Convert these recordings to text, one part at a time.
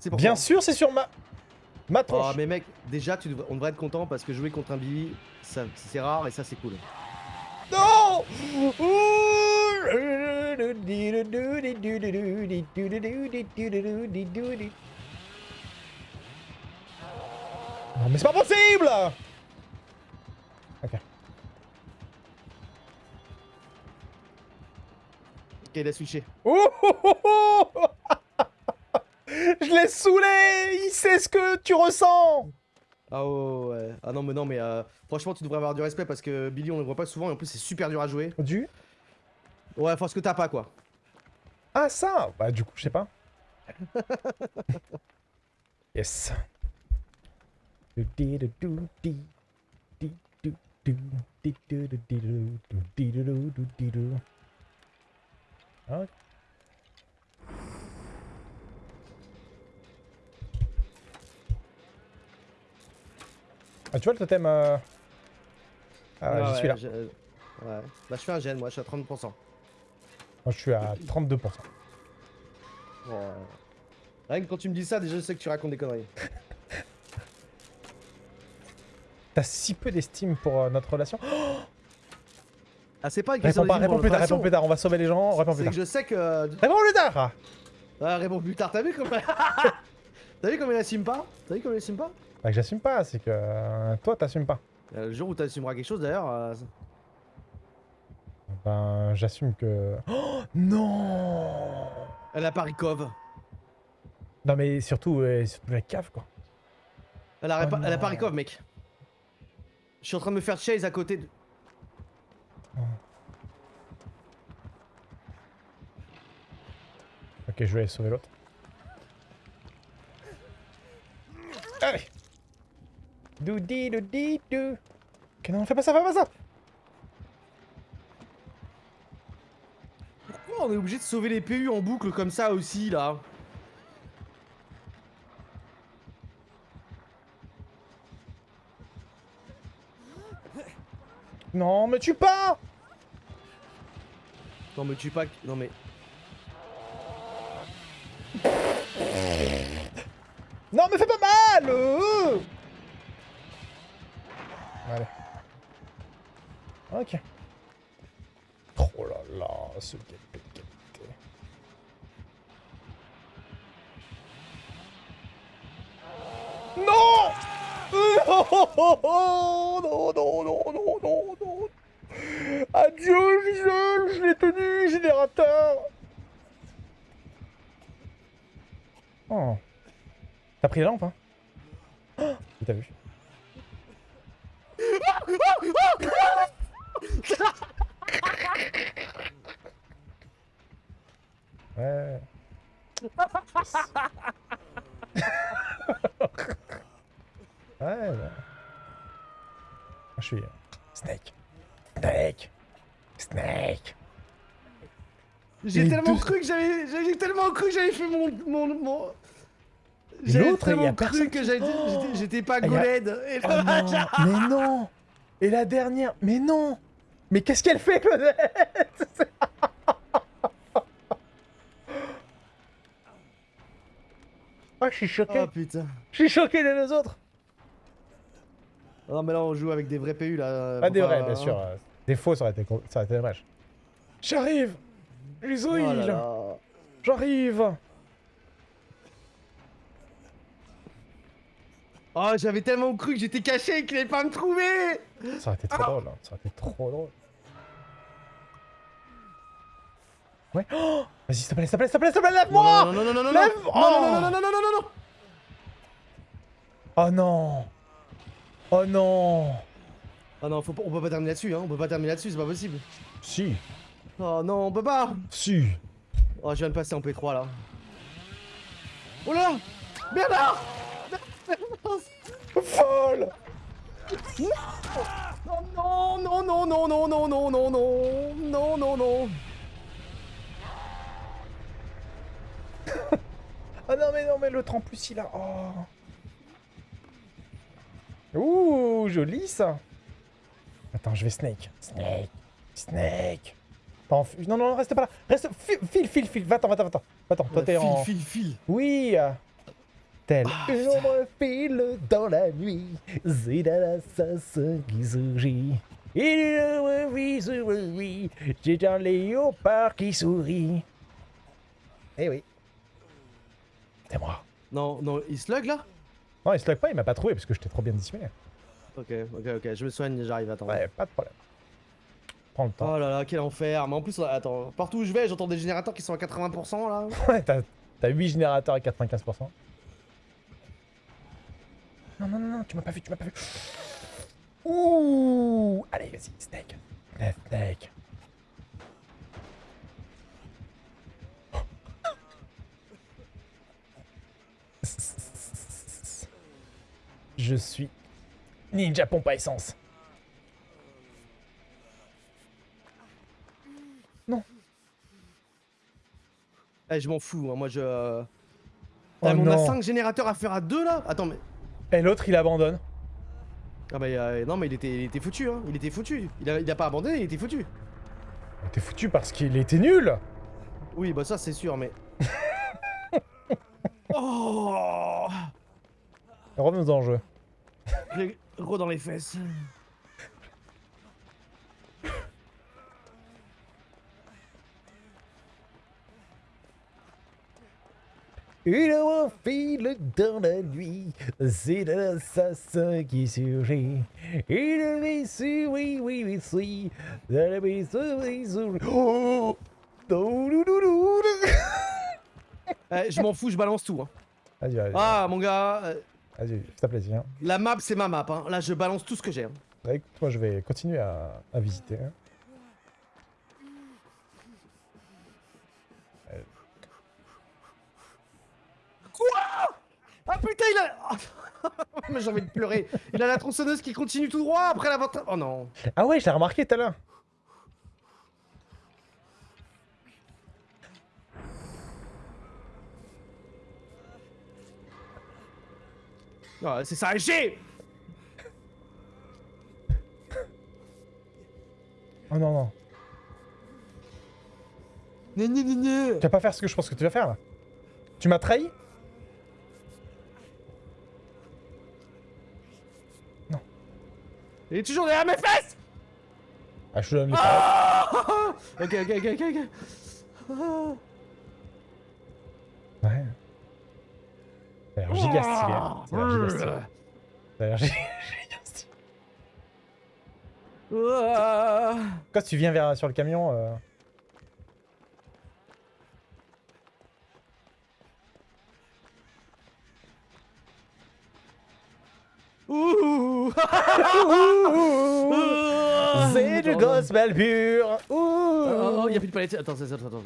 C'est pour Bien sûr, c'est sur ma... Ma Oh, tronche. mais mec, déjà, tu devrais- on devrait être content parce que jouer contre un Billy, ça- c'est rare et ça, c'est cool. Non Non mais c'est pas possible Ok. Ok, il a switché. Oh, oh, oh, oh Je l'ai saoulé Il sait ce que tu ressens Ah ouais, ouais. Ah non, mais non, mais euh, franchement, tu devrais avoir du respect parce que Billy, on le voit pas souvent et en plus, c'est super dur à jouer. Du? Ouais, faut ce que t'as pas, quoi. Ah ça Bah du coup, je sais pas. yes. Ok. Ah tu vois le totem euh... Ah Ouais, j'y ouais, suis là. je- Ouais. Bah, je fais un gène, moi, je suis à 30%. Moi je suis à 32%. Ouais. Rien que quand tu me dis ça, déjà, je sais que tu racontes des conneries. T'as si peu d'estime pour euh, notre relation. Oh, Ah, c'est pas une question réponds pas, plus tard, réponds plus tard, on va sauver les gens, réponds plus C'est tard. que je sais que. euh, Réponds plus tard réponds plus tard, t'as vu comme. T'as vu comme il assume pas? T'as vu comme il assume pas? Bah que j'assume pas, c'est que euh, toi t'assumes pas. Euh, Le jour où t'assumeras quelque chose, d'ailleurs. euh, Ben j'assume que... Oh non Elle a pas Rikov. Non mais surtout, euh, surtout la cave quoi. Elle a, Oh pas, elle a. Rikov, mec. Je suis en train de me faire chase à côté de. Ok, je vais sauver l'autre. Allez Doudi doudi dou Ok non, fais pas ça, fais pas ça Pourquoi on est obligé de sauver les PU en boucle comme ça aussi, là? Non, mais tue pas Non, mais tu pas. Non, mais. Non, mais fais pas mal euh Allez. Ok. Oh là là, ce gameplay de. Non Non Non, non, non, non, non, non Adieu, Gisèle, je l'ai tenu, générateur Oh. T'as pris la lampe, hein? Oh, Il t'a vu? Ouais. ouais. Moi, je suis... euh, Snake. Snake. Snake. J'ai tellement deux- cru que j'avais. J'ai tellement cru que j'avais fait mon. mon, mon... L'autre, il y a personne cru que Oh j'étais- j'étais pas Ah, Goled. Oh non, mais non Et la dernière, mais non Mais qu'est-ce qu'elle fait, Claudette Ah, je suis choqué. Oh putain. Je suis choqué des deux autres. Non, mais là, on joue avec des vrais PU là. Pas faut des vrais, bien sûr. Des faux, ça aurait été, ça aurait été dommage. J'arrive Les Oh. J'arrive Oh, j'avais tellement cru que j'étais caché et qu'il allait pas me trouver. Ça aurait été trop drôle, hein. ça aurait été trop drôle. Ouais. Oh Vas-y, s'il te plaît, s'il te plaît, s'il te plaît, s'il te plaît, lève-moi Non, non, non, non, non, non, Lève- non, Oh. non, non, non, non, non, non, non, non. Oh non Oh non Ah non, faut pas- on peut pas terminer là-dessus, hein. On peut pas terminer là-dessus, c'est pas possible. Si Oh non, on peut pas. Si Oh, je viens de passer en P3 là. Oh là Bernard Folle Non, non, non, non, non, non, non, non, non, non, non, non. Oh non, mais non, mais l'autre en plus, il a... Oh Ouh, joli ça Attends, je vais Snake. Snake. Snake. Fu- Non, non, reste pas là. Reste. File, file, file. file. Va-t'en, va-t'en, va-t'en. Va-t'en, toi t'es File, en. file, file. Oui Tel Ah, une ombre file dans la nuit, dans l'assassin qui surgit. Il sur lui, c'est un léopard qui sourit. Eh oui. C'est moi. Non, non, il slug là? Non, il se pas, il m'a pas trouvé parce que j'étais trop bien dissimulé. Ok, ok, ok, je me soigne, j'arrive, attends. Ouais, pas de problème. Prends le temps. Oh là là, quel enfer. Mais en plus, attends, partout où je vais, j'entends des générateurs qui sont à 80% là. Ouais, t'as 8 générateurs à 95%. Non, non, non, non, tu m'as pas vu, tu m'as pas vu. Ouh Allez, vas-y, steak. Le steak. Je suis ninja pompe à essence. Eh, je m'en fous, hein, moi je. euh, Oh on a non. 5 générateurs à faire à 2 là? Attends, mais. Et l'autre, il abandonne. Ah bah euh, non, mais il était, il était foutu, hein. Il était foutu. Il a, il a pas abandonné, il était foutu. T'es foutu parce qu'il était nul Oui, bah ça c'est sûr, mais. oh Revenons en jeu. J'ai gros dans les fesses. Une file dans la nuit, c'est l'assassin qui surgit. Il vit sur, oui, oui, oui, oui, la vie sur, oui, sur... Oh. Eh, je m'en fous, je balance tout. Hein. Ah, mon gars, euh, vas-y, fais-toi plaisir. la map c'est ma map. Hein. Là, je balance tout ce que j'ai. hein. Avec toi, je vais continuer à, à visiter. hein. Ah putain, il a. mais j'ai envie de pleurer. Il a la tronçonneuse qui continue tout droit après la vente. Oh non. Ah ouais, je l'ai remarqué tout à l'heure. Oh, c'est ça, j'ai Oh non, non. Gna, gna, gna. Tu vas pas faire ce que je pense que tu vas faire là. Tu m'as trahi Il est toujours derrière mes fesses Ah, je te donne les Ah Ok, ok, ok, ok, ok. Ah. Ouais. Ça a l'air giga stylé. Ça a l'air giga stylé. Ça a l'air giga stylé. Quand tu viens vers, sur le camion, euh... Ouh c'est du gospel pur. Oh, il n'y a plus de palette. Attends, attends, attends.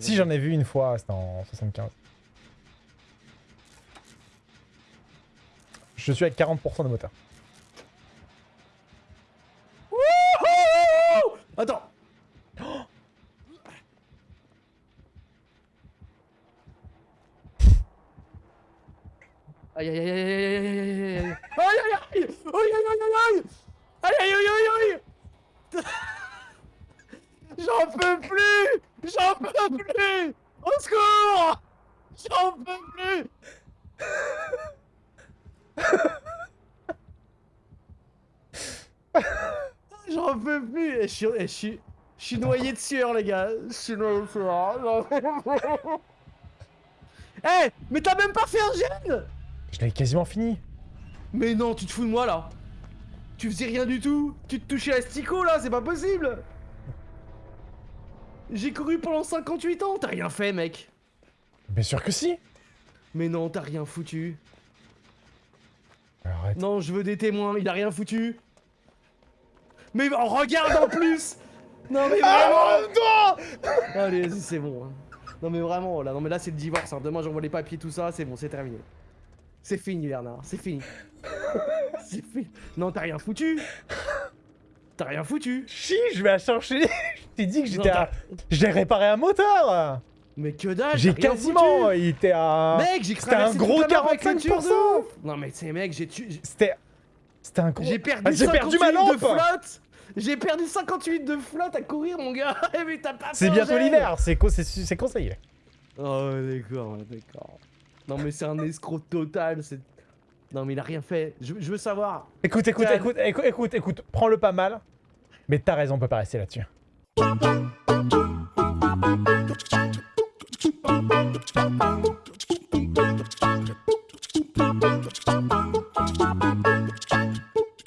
Si j'en ai vu une fois, c'était en 75. Je suis à 40% de moteur. Attends. Aïe aïe aïe aïe aïe aïe aïe aïe aïe. Aïe aïe J'en peux plus. J'en peux plus. Au secours. J'en peux plus. J'en peux plus. Et je suis, et je suis, je suis noyé de sueur les gars. Je suis noyé de sueur. Eh Mais t'as même pas fait un gène Je l'avais quasiment fini. Mais non, tu te fous de moi là Tu faisais rien du tout Tu te touchais à Stico là, c'est pas possible J'ai couru pendant 58 ans, t'as rien fait mec Bien sûr que si. Mais non, t'as rien foutu Arrête. Non, je veux des témoins, il a rien foutu Mais regarde en plus Non mais Ah, vraiment non Allez, vas-y, c'est bon. hein. Non mais vraiment, là, non mais là c'est le divorce. Hein. Demain j'envoie les papiers, tout ça, c'est bon, c'est terminé. C'est fini, Bernard, c'est fini. c'est fini. Non, t'as rien foutu. T'as rien foutu. Si, je vais la chercher. je t'ai dit que j'étais à... J'ai réparé un moteur. Mais que dalle. J'ai quasiment... Il était à... Mec, j'ai C'était un gros toute la map avec le 45%. turbo. Non mais c'est mec, j'ai tu... C'était... C'était un gros... J'ai perdu, Ah, j'ai perdu ma 58 de lampe flotte. J'ai perdu 58 de flotte à courir, mon gars. Mais t'as pas C'est bientôt l'hiver, c'est co- c'est c'est conseillé. Oh, d'accord, d'accord. Non, mais c'est un escroc total. C'est. Non, mais il a rien fait. Je, je veux savoir. Écoute, écoute, Tiens. écoute, écoute, écoute, écoute, prends-le pas mal. Mais t'as raison, on peut pas rester là-dessus.